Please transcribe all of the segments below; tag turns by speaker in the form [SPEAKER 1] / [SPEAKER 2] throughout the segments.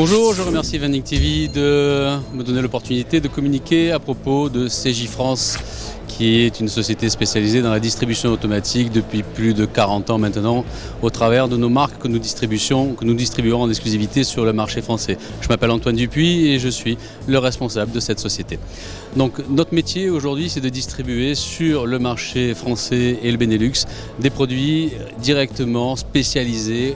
[SPEAKER 1] Bonjour, je remercie Vending TV de me donner l'opportunité de communiquer à propos de CJ France qui est une société spécialisée dans la distribution automatique depuis plus de 40 ans maintenant, au travers de nos marques que nous, que nous distribuons en exclusivité sur le marché français. Je m'appelle Antoine Dupuis et je suis le responsable de cette société. Donc notre métier aujourd'hui c'est de distribuer sur le marché français et le Benelux des produits directement spécialisés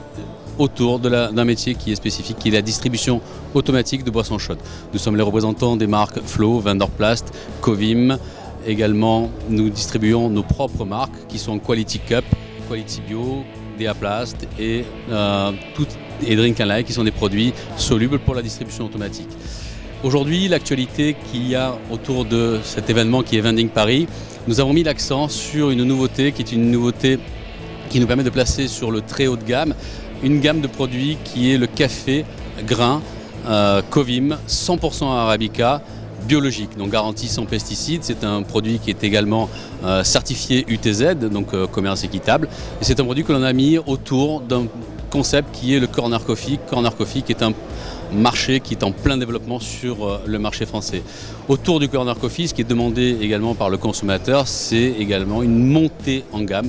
[SPEAKER 1] autour d'un métier qui est spécifique, qui est la distribution automatique de boissons chaudes. Nous sommes les représentants des marques Flow, Vanderplast, Covim. Également, nous distribuons nos propres marques qui sont Quality Cup, Quality Bio, Deaplast et, euh, et Drink and Like qui sont des produits solubles pour la distribution automatique. Aujourd'hui, l'actualité qu'il y a autour de cet événement qui est Vending Paris, nous avons mis l'accent sur une nouveauté qui est une nouveauté qui nous permet de placer sur le très haut de gamme une gamme de produits qui est le café grain euh, Covim 100% Arabica biologique, donc garantie sans pesticides. C'est un produit qui est également euh, certifié UTZ, donc euh, commerce équitable. Et c'est un produit que l'on a mis autour d'un concept qui est le Corner Coffee. Corner Coffee qui est un marché qui est en plein développement sur le marché français. Autour du Corner Coffee, ce qui est demandé également par le consommateur, c'est également une montée en gamme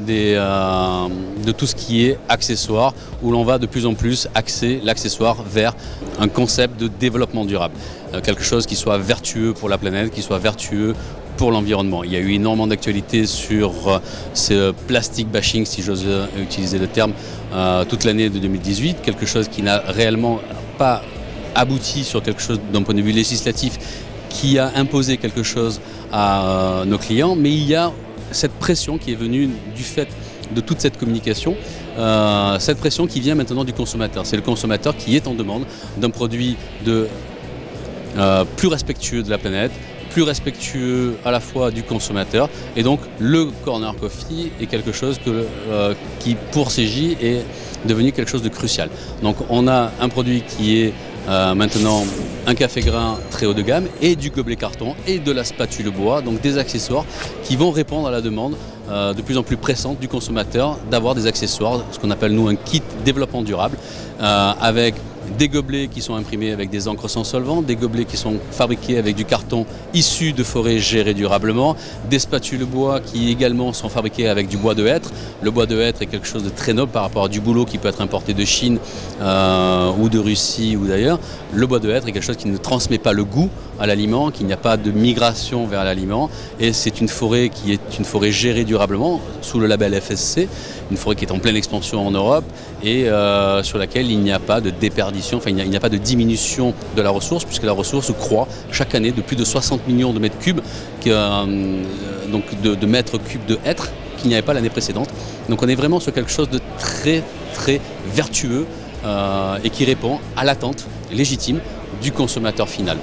[SPEAKER 1] euh, de tout ce qui est accessoire, où l'on va de plus en plus axer l'accessoire vers un concept de développement durable. Euh, quelque chose qui soit vertueux pour la planète, qui soit vertueux pour l'environnement. Il y a eu énormément d'actualités sur euh, ce plastic bashing, si j'ose utiliser le terme, toute l'année de 2018, quelque chose qui n'a réellement pas abouti sur quelque chose d'un point de vue législatif qui a imposé quelque chose à nos clients, mais il y a cette pression qui est venue du fait de toute cette communication, euh, cette pression qui vient maintenant du consommateur. C'est le consommateur qui est en demande d'un produit de, euh, plus respectueux de la planète, plus respectueux à la fois du consommateur. Et donc le Corner Coffee est quelque chose euh, qui, pour CJ, est devenu quelque chose de crucial. Donc on a un produit qui est euh, maintenant un café grain très haut de gamme et du gobelet carton et de la spatule bois, donc des accessoires qui vont répondre à la demande euh, de plus en plus pressante du consommateur d'avoir des accessoires, ce qu'on appelle nous un kit développement durable, euh, avec des gobelets qui sont imprimés avec des encres sans solvant, des gobelets qui sont fabriqués avec du carton issu de forêts gérées durablement, des spatules bois qui également sont fabriquées avec du bois de hêtre. Le bois de hêtre est quelque chose de très noble par rapport à du boulot qui peut être importé de Chine euh, ou de Russie ou d'ailleurs. Le bois de hêtre est quelque chose qui ne transmet pas le goût à l'aliment, qu'il n'y a pas de migration vers l'aliment et c'est une forêt qui est une forêt gérée durablement sous le label FSC, une forêt qui est en pleine expansion en Europe et euh, sur laquelle il n'y a pas de déperdition, enfin il n'y a, pas de diminution de la ressource puisque la ressource croît chaque année de plus de 60 millions de mètres cubes, euh, donc de, mètres cubes de hêtre qu'il n'y avait pas l'année précédente. Donc on est vraiment sur quelque chose de très très vertueux euh, et qui répond à l'attente légitime du consommateur final.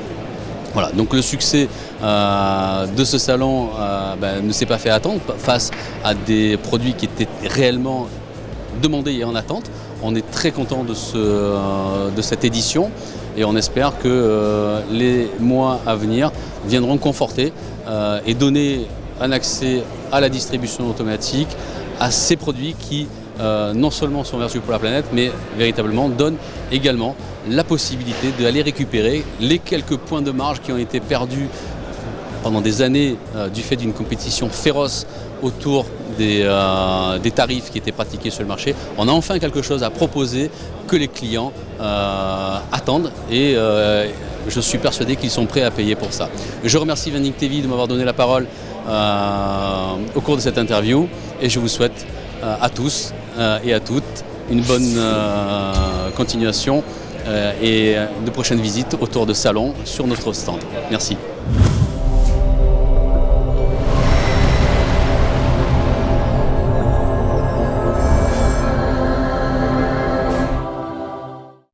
[SPEAKER 1] Voilà, donc le succès euh, de ce salon euh, ben, ne s'est pas fait attendre face à des produits qui étaient réellement demandés et en attente. On est très content de, euh, de cette édition et on espère que les mois à venir viendront conforter et donner un accès à la distribution automatique à ces produits qui non seulement sont vertueux pour la planète, mais véritablement donnent également la possibilité d'aller récupérer les quelques points de marge qui ont été perdus pendant des années euh, du fait d'une compétition féroce autour euh, des, tarifs qui étaient pratiqués sur le marché. On a enfin quelque chose à proposer que les clients euh, attendent et je suis persuadé qu'ils sont prêts à payer pour ça. Je remercie Vending TV de m'avoir donné la parole au cours de cette interview et je vous souhaite à tous et à toutes une bonne continuation et de prochaines visites autour de salons sur notre stand. Merci.